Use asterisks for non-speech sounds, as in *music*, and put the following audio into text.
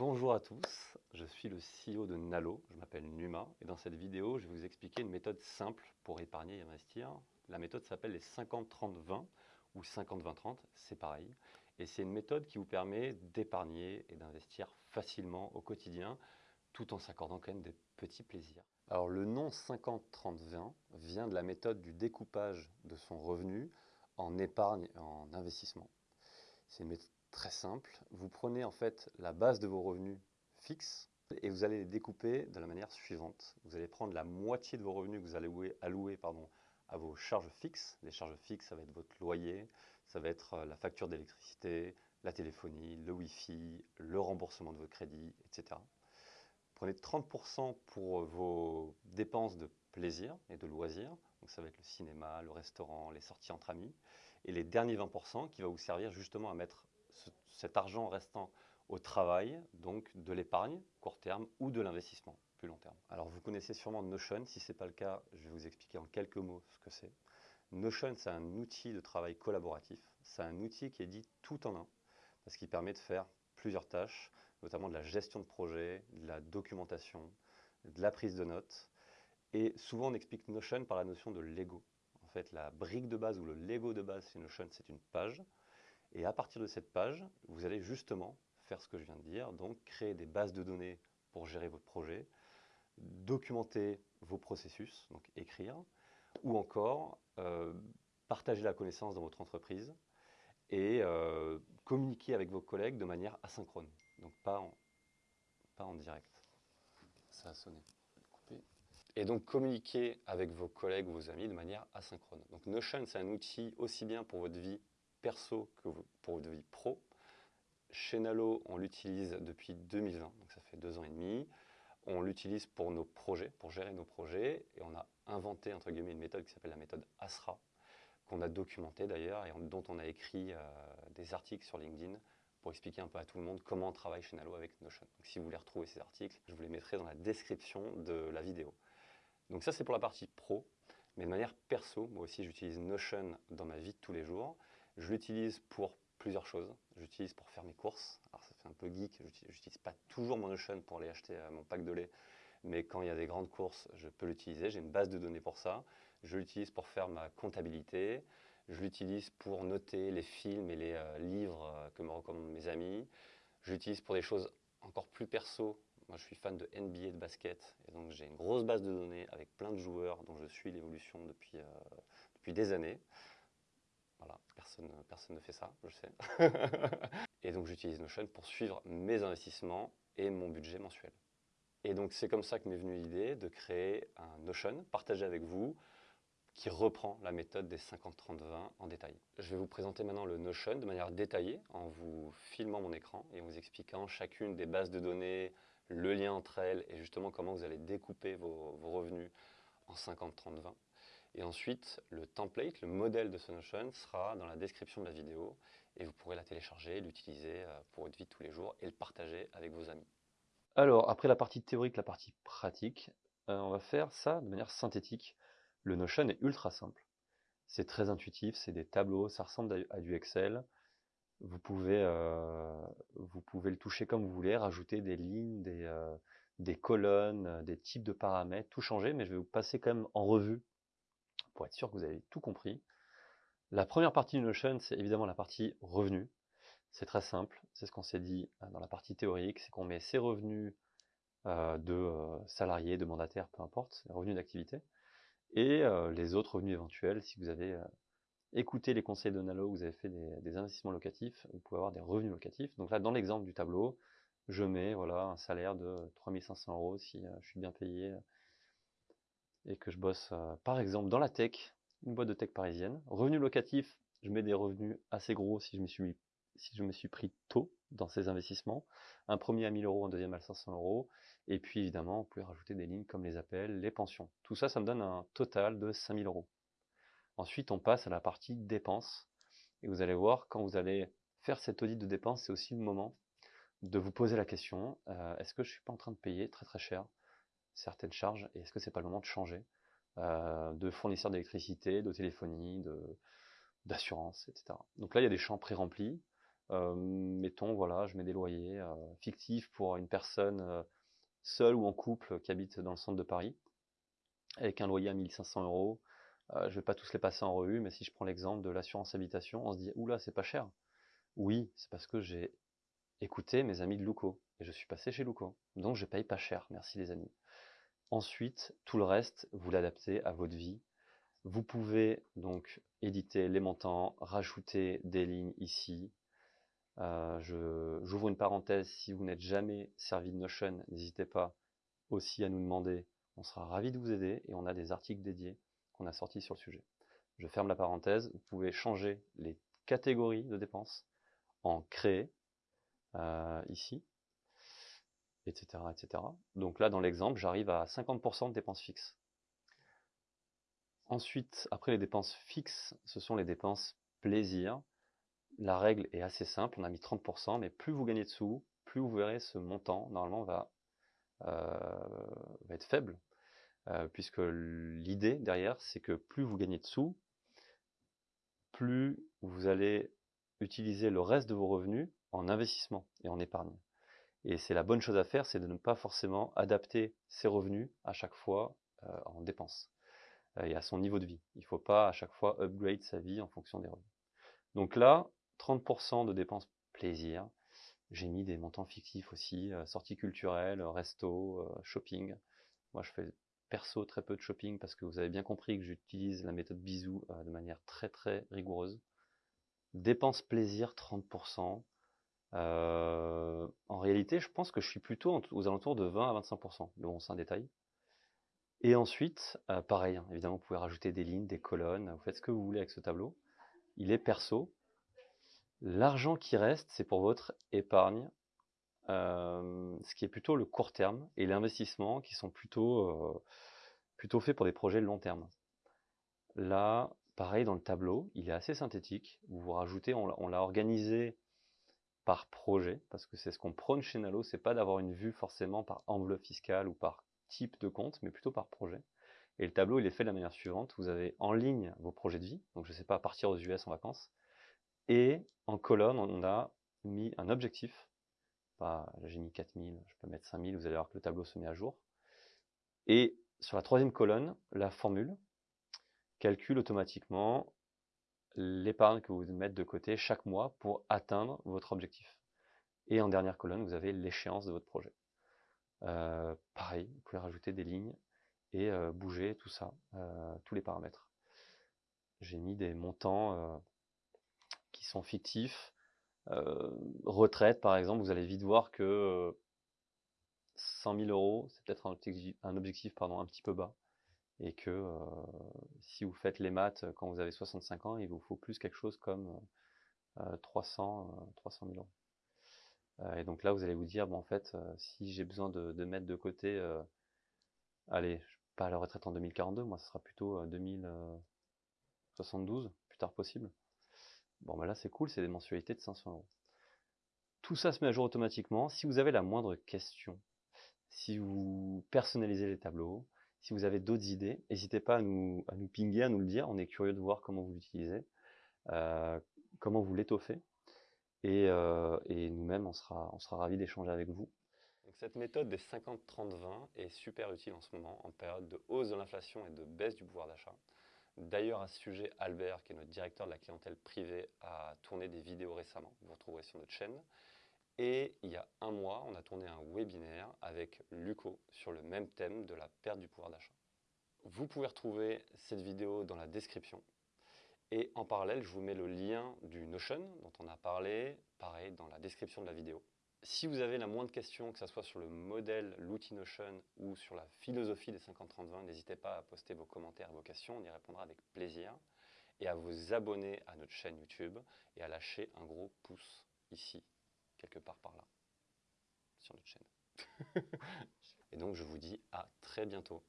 Bonjour à tous, je suis le CEO de Nalo, je m'appelle Numa et dans cette vidéo je vais vous expliquer une méthode simple pour épargner et investir. La méthode s'appelle les 50-30-20 ou 50-20-30, c'est pareil. Et c'est une méthode qui vous permet d'épargner et d'investir facilement au quotidien tout en s'accordant quand même des petits plaisirs. Alors le nom 50-30-20 vient de la méthode du découpage de son revenu en épargne et en investissement. C'est une méthode très simple. Vous prenez en fait la base de vos revenus fixes et vous allez les découper de la manière suivante. Vous allez prendre la moitié de vos revenus que vous allez allouer, pardon, à vos charges fixes. Les charges fixes, ça va être votre loyer, ça va être euh, la facture d'électricité, la téléphonie, le Wi-Fi, le remboursement de vos crédits, etc. Prenez 30% pour vos dépenses de plaisir et de loisirs. Donc ça va être le cinéma, le restaurant, les sorties entre amis. Et les derniers 20% qui va vous servir justement à mettre cet argent restant au travail, donc de l'épargne court terme ou de l'investissement plus long terme. Alors vous connaissez sûrement Notion, si ce n'est pas le cas, je vais vous expliquer en quelques mots ce que c'est. Notion, c'est un outil de travail collaboratif, c'est un outil qui est dit tout en un, parce qu'il permet de faire plusieurs tâches, notamment de la gestion de projet, de la documentation, de la prise de notes, et souvent on explique Notion par la notion de Lego. En fait, la brique de base ou le Lego de base chez Notion, c'est une page, et à partir de cette page, vous allez justement faire ce que je viens de dire, donc créer des bases de données pour gérer votre projet, documenter vos processus, donc écrire, ou encore euh, partager la connaissance dans votre entreprise et euh, communiquer avec vos collègues de manière asynchrone, donc pas en, pas en direct. Ça a sonné. Et donc communiquer avec vos collègues ou vos amis de manière asynchrone. Donc Notion, c'est un outil aussi bien pour votre vie perso que pour votre vie pro. Chez Nalo, on l'utilise depuis 2020, donc ça fait deux ans et demi. On l'utilise pour nos projets, pour gérer nos projets, et on a inventé entre guillemets une méthode qui s'appelle la méthode ASRA, qu'on a documentée d'ailleurs et dont on a écrit euh, des articles sur LinkedIn pour expliquer un peu à tout le monde comment on travaille chez Nalo avec Notion. Donc si vous voulez retrouver ces articles, je vous les mettrai dans la description de la vidéo. Donc ça c'est pour la partie pro, mais de manière perso, moi aussi j'utilise Notion dans ma vie de tous les jours. Je l'utilise pour plusieurs choses. J'utilise pour faire mes courses. Alors ça fait un peu geek, j'utilise pas toujours mon Notion pour aller acheter euh, mon pack de lait, mais quand il y a des grandes courses, je peux l'utiliser. J'ai une base de données pour ça. Je l'utilise pour faire ma comptabilité. Je l'utilise pour noter les films et les euh, livres euh, que me recommandent mes amis. Je l'utilise pour des choses encore plus perso. Moi, je suis fan de NBA de basket, et donc j'ai une grosse base de données avec plein de joueurs dont je suis l'évolution depuis, depuis des années. Voilà, personne, ne fait ça, je sais. *laughs* et donc j'utilise Notion pour suivre mes investissements et mon budget mensuel. Et donc c'est comme ça que m'est venue l'idée de créer un Notion partagé avec vous qui reprend la méthode des 50-30-20 en détail. Je vais vous présenter maintenant le Notion de manière détaillée en vous filmant mon écran et en vous expliquant chacune des bases de données, le lien entre elles et justement comment vous allez découper vos, vos revenus en 50-30-20. Et ensuite, le template, le modèle de ce Notion sera dans la description de la vidéo et vous pourrez la télécharger, l'utiliser euh, pour votre vie de tous les jours et le partager avec vos amis. Alors, après la partie théorique, la partie pratique, euh, on va faire ça de manière synthétique. Le Notion est ultra simple. C'est très intuitif, c'est des tableaux, ça ressemble à du Excel. Vous pouvez, euh, vous pouvez le toucher comme vous voulez, rajouter des lignes, des, des colonnes, des types de paramètres, tout changer, mais je vais vous passer quand même en revue pour être sûr que vous avez tout compris. La première partie du Notion, c'est évidemment la partie revenus. C'est très simple, c'est ce qu'on s'est dit euh, dans la partie théorique, c'est qu'on met ses revenus euh, de euh, salariés, de mandataires, peu importe, les revenus d'activité, et les autres revenus éventuels. Si vous avez écouté les conseils de Nalo, vous avez fait des, investissements locatifs, vous pouvez avoir des revenus locatifs. Donc là, dans l'exemple du tableau, je mets voilà, un salaire de 3500 euros si je suis bien payé et que je bosse euh, par exemple dans la tech, une boîte de tech parisienne. Revenu locatif, je mets des revenus assez gros si je me suis, pris tôt dans ces investissements. Un premier à 1000 euros, un deuxième à 500 euros. Et puis évidemment, vous pouvez rajouter des lignes comme les appels, les pensions. Tout ça, ça me donne un total de 5000 euros. Ensuite, on passe à la partie dépenses. Et vous allez voir, quand vous allez faire cet audit de dépenses, c'est aussi le moment de vous poser la question, euh, est-ce que je suis pas en train de payer très très cher certaines charges et est-ce que c'est pas le moment de changer euh, de fournisseur d'électricité, de téléphonie, de d'assurance, etc. Donc là, il y a des champs pré-remplis. Euh, mettons, voilà, je mets des loyers euh, fictifs pour une personne seule ou en couple qui habite dans le centre de Paris, avec un loyer à 1500 euros. je ne vais pas tous les passer en revue, mais si je prends l'exemple de l'assurance habitation, on se dit, oula, c'est pas cher. Oui, c'est parce que j'ai écouté mes amis de Luco, et je suis passé chez Luco. Donc je paye pas cher, merci les amis. Ensuite, tout le reste, vous l'adaptez à votre vie. Vous pouvez donc éditer les montants, rajouter des lignes ici, euh, j'ouvre une parenthèse, si vous n'êtes jamais servi de Notion, n'hésitez pas aussi à nous demander, on sera ravi de vous aider et on a des articles dédiés qu'on a sortis sur le sujet. Je ferme la parenthèse, vous pouvez changer les catégories de dépenses en créer, euh, ici, etc., etc. Donc là, dans l'exemple, j'arrive à 50% de dépenses fixes. Ensuite, après les dépenses fixes, ce sont les dépenses plaisir la règle est assez simple, on a mis 30%, mais plus vous gagnez de sous, plus vous verrez ce montant, normalement, va, euh, être faible, euh, puisque l'idée derrière, c'est que plus vous gagnez de sous, plus vous allez utiliser le reste de vos revenus en investissement et en épargne. Et c'est la bonne chose à faire, c'est de ne pas forcément adapter ses revenus à chaque fois euh, en dépenses et à son niveau de vie. Il ne faut pas à chaque fois upgrade sa vie en fonction des revenus. Donc là, 30% de dépenses plaisir. J'ai mis des montants fictifs aussi, euh, sorties culturelles, resto, euh, shopping. Moi, je fais perso très peu de shopping parce que vous avez bien compris que j'utilise la méthode bisou euh, de manière très très rigoureuse. Dépenses plaisir 30%. En réalité, je pense que je suis plutôt aux alentours de 20 à 25%. Mais bon, c'est un détail. Et ensuite, pareil, hein, évidemment, vous pouvez rajouter des lignes, des colonnes, vous faites ce que vous voulez avec ce tableau. Il est perso, L'argent qui reste, c'est pour votre épargne, euh, ce qui est plutôt le court terme, et l'investissement qui sont plutôt, euh, plutôt faits pour des projets long terme. Là, pareil dans le tableau, il est assez synthétique. Vous rajoutez, on l'a organisé par projet, parce que c'est ce qu'on prône chez Nalo, c'est pas d'avoir une vue forcément par enveloppe fiscale ou par type de compte, mais plutôt par projet. Et le tableau, il est fait de la manière suivante. Vous avez en ligne vos projets de vie, donc je ne sais pas, partir aux US en vacances, et en colonne, on a mis un objectif. J'ai mis 4000, je peux mettre 5000, vous allez voir que le tableau se met à jour. Et sur la troisième colonne, la formule calcule automatiquement l'épargne que vous mettez de côté chaque mois pour atteindre votre objectif. Et en dernière colonne, vous avez l'échéance de votre projet. Euh, pareil, vous pouvez rajouter des lignes et euh, bouger tout ça, euh, tous les paramètres. J'ai mis des montants qui sont fictifs. Retraite, par exemple, vous allez vite voir que 100 000 euros, c'est peut-être un objectif, un un petit peu bas. Et que euh, si vous faites les maths quand vous avez 65 ans, il vous faut plus quelque chose comme 300, 300 000 euros. et donc là, vous allez vous dire, bon, en fait, si j'ai besoin de, mettre de côté, allez, pas la retraite en 2042, moi, ce sera plutôt 2072, plus tard possible. Bon, ben là, c'est cool, c'est des mensualités de 500 euros. Tout ça se met à jour automatiquement. Si vous avez la moindre question, si vous personnalisez les tableaux, si vous avez d'autres idées, n'hésitez pas à nous, à nous pinguer, à nous le dire. On est curieux de voir comment vous l'utilisez, euh, comment vous l'étoffez. Et, euh, et nous-mêmes, on sera, on sera ravis d'échanger avec vous. Cette méthode des 50-30-20 est super utile en ce moment, en période de hausse de l'inflation et de baisse du pouvoir d'achat. D'ailleurs, à ce sujet, Albert, qui est notre directeur de la clientèle privée, a tourné des vidéos récemment. Vous retrouverez sur notre chaîne. Et il y a un mois, on a tourné un webinaire avec Luco sur le même thème de la perte du pouvoir d'achat. Vous pouvez retrouver cette vidéo dans la description. Et en parallèle, je vous mets le lien du Notion dont on a parlé, pareil, dans la description de la vidéo. Si vous avez la moindre question, que ce soit sur le modèle, l'outil Notion ou sur la philosophie des 50-30-20, n'hésitez pas à poster vos commentaires et vos questions, on y répondra avec plaisir. Et à vous abonner à notre chaîne YouTube et à lâcher un gros pouce ici, quelque part par là, sur notre chaîne. *laughs* et donc je vous dis à très bientôt.